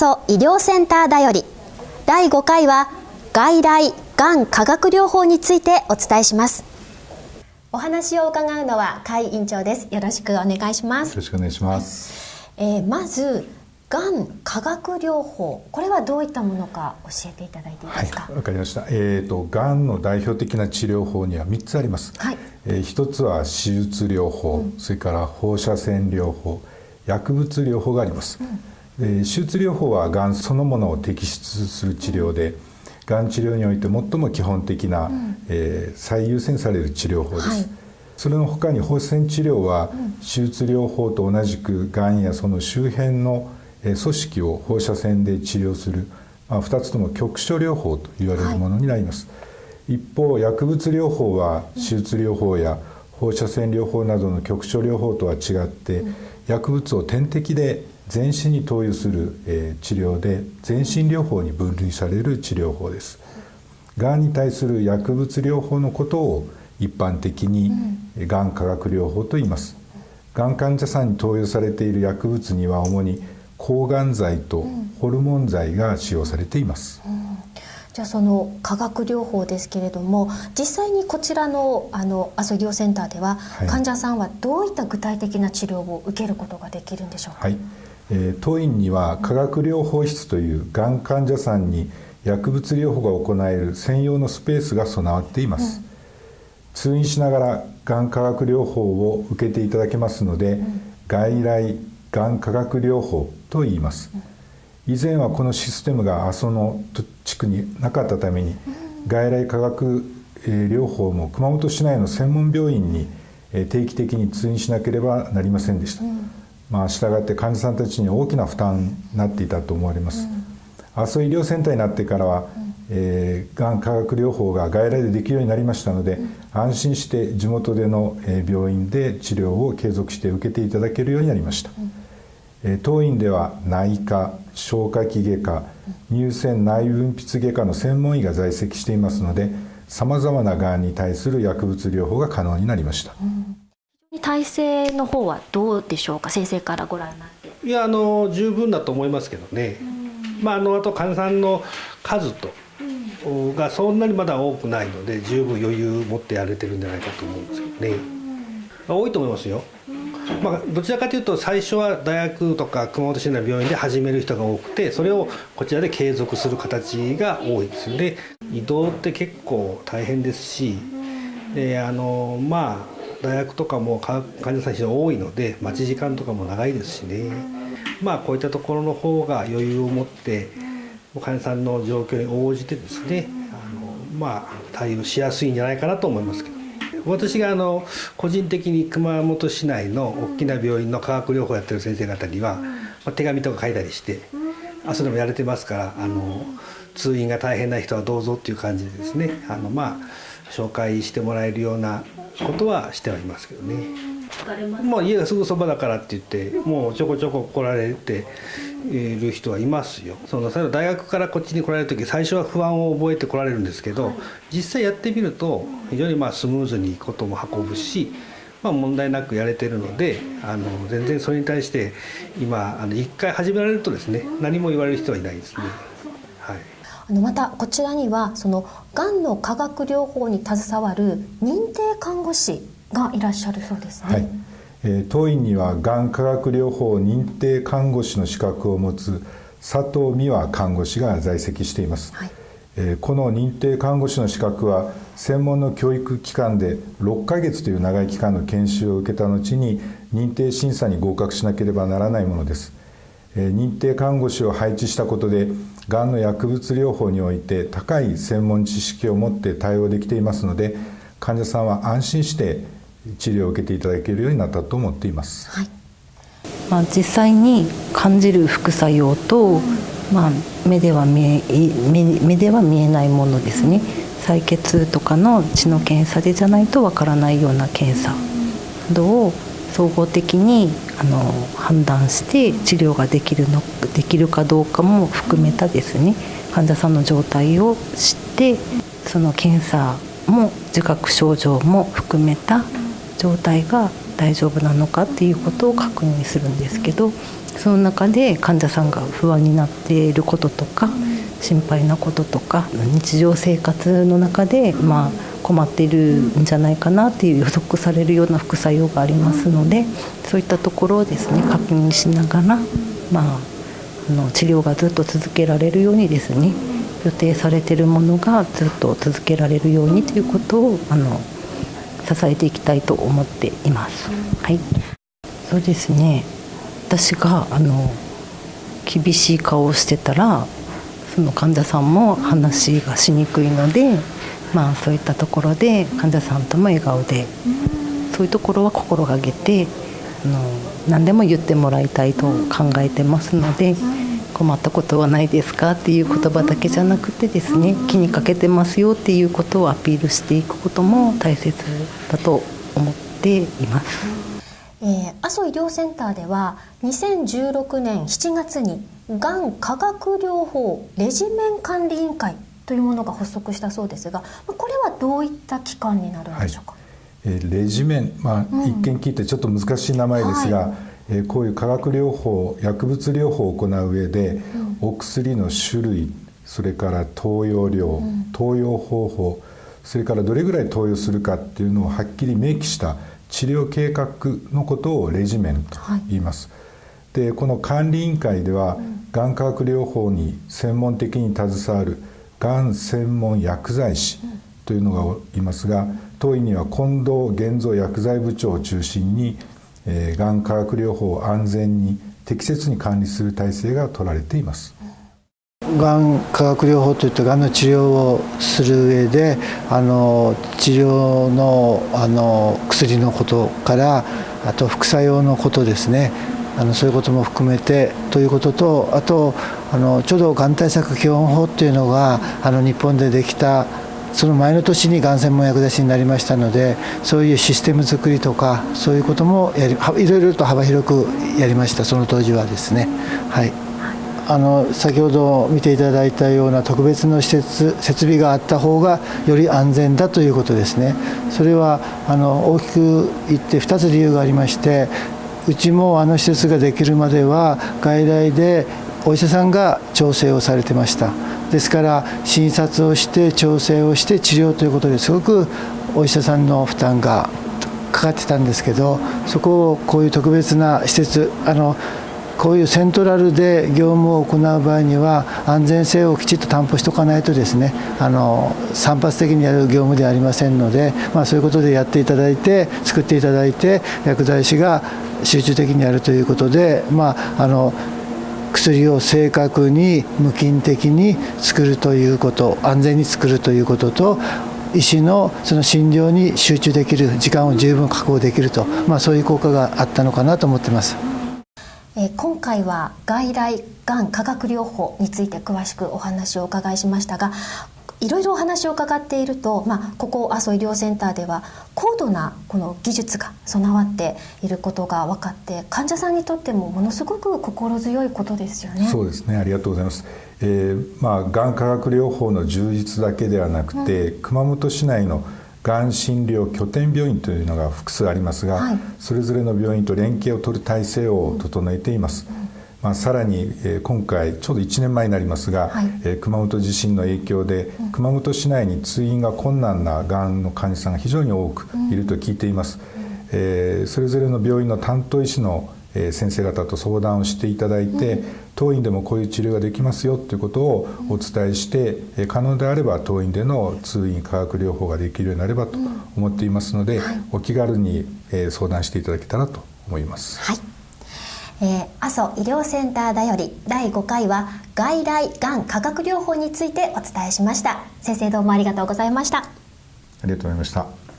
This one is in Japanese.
阿蘇医療センターだより。第5回は外来がん化学療法についてお伝えします。お話を伺うのは甲斐院長です。よろしくお願いします。よろしくお願いします、えー、まずがん化学療法。これはどういったものか教えていただいていいですか？わ、はい、かりました。えっ、ー、とがんの代表的な治療法には3つあります、はい、えー、1つは手術療法、うん、それから放射線療法薬物療法があります、うん手術療法はがんそのものを摘出する治療でがん治療において最も基本的な、うん、えー、最優先される治療法です、はい、それの他に放射線治療は、手術療法と同じくがんやその周辺の、え組織を放射線で治療する、まあ、2つとも局所療法と言われるものになります、はい、一方薬物療法は手術療法や放射線療法などの局所療法とは違って、薬物を点滴で全身に投与する、えー、治療で全身療法に分類される治療法です。がんに対する薬物療法のことを一般的にがん化学療法と言います。がん患者さんに投与されている薬物には主に抗がん剤とホルモン剤が使用されています、うん。じゃあその化学療法ですけれども実際にこちらのあの阿蘇医療センターでは、はい、患者さんはどういった具体的な治療を受けることができるんでしょうか、はいえ、当院には化学療法室というがん患者さんに薬物療法が行える専用のスペースが備わっています、うん、通院しながらがん化学療法を受けていただけますので、うん、外来がん化学療法と言います、以前はこのシステムが阿蘇の地区になかったために、外来化学療法も熊本市内の専門病院に定期的に通院しなければなりませんでした、まあ、従って患者さんたちに大きな負担になっていたと思われます。阿蘇医療センターになってからは、えー、がん化学療法が外来でできるようになりましたので、安心して地元での病院で治療を継続して受けていただけるようになりました。え当院では内科消化器外科乳腺内分泌外科の専門医が在籍していますのでさまざまながんに対する薬物療法が可能になりました。うん体制の方はどうでしょうか？先生からご覧になって。いやあの十分だと思いますけどね、まあ、あのあと患者さんの数と、がそんなにまだ多くないので十分余裕を持ってやれてるんじゃないかと思うんですけどね、まあ、多いと思いますよ、まあ、どちらかというと最初は大学とか熊本市内の病院で始める人が多くてそれをこちらで継続する形が多いですよね。移動って結構大変ですしであのまあ大学とかも患者さん非常に多いので待ち時間とかも長いですしね。まあこういったところの方が余裕を持って患者さんの状況に応じてですねあのまあ対応しやすいんじゃないかなと思いますけど。私があの個人的に熊本市内の大きな病院の化学療法やってる先生方には、ま、手紙とか書いたりしてあそれもやれてますからあの通院が大変な人はどうぞっていう感じでですねあのまあ紹介してもらえるようなことはしてはいますけどね。まあ家がすぐそばだからって言ってもうちょこちょこ来られている人はいますよ。その大学からこっちに来られる時最初は不安を覚えて来られるんですけど、はい、実際やってみると非常にまあスムーズにことも運ぶし。まあ、問題なくやれてるのであの全然それに対して今あの1回始められるとですね何も言われる人はいないですね。はいあのまたこちらにはそのがんの化学療法に携わる認定看護師がいらっしゃるそうですね。はい。えー、当院にはがん化学療法認定看護師の資格を持つ佐藤美和看護師が在籍しています、はい、えー、この認定看護師の資格は専門の教育機関で6ヶ月という長い期間の研修を受けた後に認定審査に合格しなければならないものです認定看護師を配置したことでがんの薬物療法において高い専門知識を持って対応できていますので患者さんは安心して治療を受けていただけるようになったと思っています。はいまあ、実際に感じる副作用と、まあ、目では見え目では見えないものですね採血とかの血の検査でじゃないとわからないような検査などを総合的にあの判断して治療ができるのできるかどうかも含めたですね患者さんの状態を知ってその検査も自覚症状も含めた状態が大丈夫なのかっていうことを確認するんですけどその中で患者さんが不安になっていることとか心配なこととか日常生活の中でまあ困っているんじゃないかなっていう予測されるような副作用がありますのでそういったところをですね確認しながら、まあ、あの治療がずっと続けられるようにですね予定されているものがずっと続けられるようにということをあの支えていきたいと思っています。はい、そうですね私があの厳しい顔をしてたらその患者さんも話がしにくいので、まあ、そういったところで患者さんとも笑顔でそういうところは心がけてあの何でも言ってもらいたいと考えてますので。困ったことはないですかっていう言葉だけじゃなくてですね気にかけてますよっていうことをアピールしていくことも大切だと思っています。えー、阿蘇医療センターでは2016年7月にがん化学療法レジメン管理委員会というものが発足したそうですがこれはどういった機関になるんでしょうか、はい、えー、レジメン、まあ、うん、一見聞いてちょっと難しい名前ですが、はい。えこういう化学療法薬物療法を行う上で、お薬の種類それから投与量、投与方法それからどれぐらい投与するかっていうのをはっきり明記した治療計画のことをレジメンと言います。はい、でこの管理委員会では、がん。化学療法に専門的に携わるがん専門薬剤師というのがいますが当院には近藤現像薬剤部長を中心にえー、がん化学療法を安全に適切に管理する体制が取られています。がん化学療法といってがんの治療をする上であの治療のあの薬のことからあと副作用のことですねあのそういうことも含めてということとあとあのちょうどがん対策基本法っていうのがあの日本でできたその前の年にがん専門薬剤師になりましたのでそういうシステム作りとかそういうこともやりいろいろと幅広くやりましたその当時はですね。はいあの先ほど見ていただいたような特別の施設設備があった方がより安全だということですね。それはあの大きく言って2つ理由がありましてうちもあの施設ができるまでは外来でお医者さんが調整をされてました。ですから診察をして調整をして治療ということですごくお医者さんの負担がかかってたんですけどそこをこういう特別な施設あのこういうセントラルで業務を行う場合には安全性をきちっと担保しておかないとですねあの散発的にやる業務ではありませんので、まあ、そういうことでやっていただいて作っていただいて薬剤師が集中的にやるということで、まあ、あの薬を正確に無菌的に作るということ安全に作るということと医師のその診療に集中できる時間を十分確保できると、まあ、そういう効果があったのかなと思ってます。え今回は外来がん化学療法について詳しくお話をお伺いしましたがいろいろお話を伺っていると、まあ、ここ阿蘇医療センターでは高度なこの技術が備わっていることが分かって患者さんにとってもものすごく心強いことですよね。そうですねありがとうございます。えー、まあがん化学療法の充実だけではなくて、うん、熊本市内のがん診療拠点病院というのが複数ありますが、はい、それぞれの病院と連携を取る体制を整えています。うんまあ、さらに、えー、今回ちょうど1年前になりますが、はい、えー、熊本地震の影響で、うん、熊本市内に通院が困難ながんの患者さんが非常に多くいると聞いています、うん、えー、それぞれの病院の担当医師の先生方と相談をしていただいて、うん、当院でもこういう治療ができますよということをお伝えして、可能であれば当院での通院化学療法ができるようになればと思っていますので、はい、お気軽に相談していただけたらと思います。はいえー、阿蘇医療センターだより第5回は外来がん化学療法についてお伝えしました。先生どうもありがとうございました。ありがとうございました。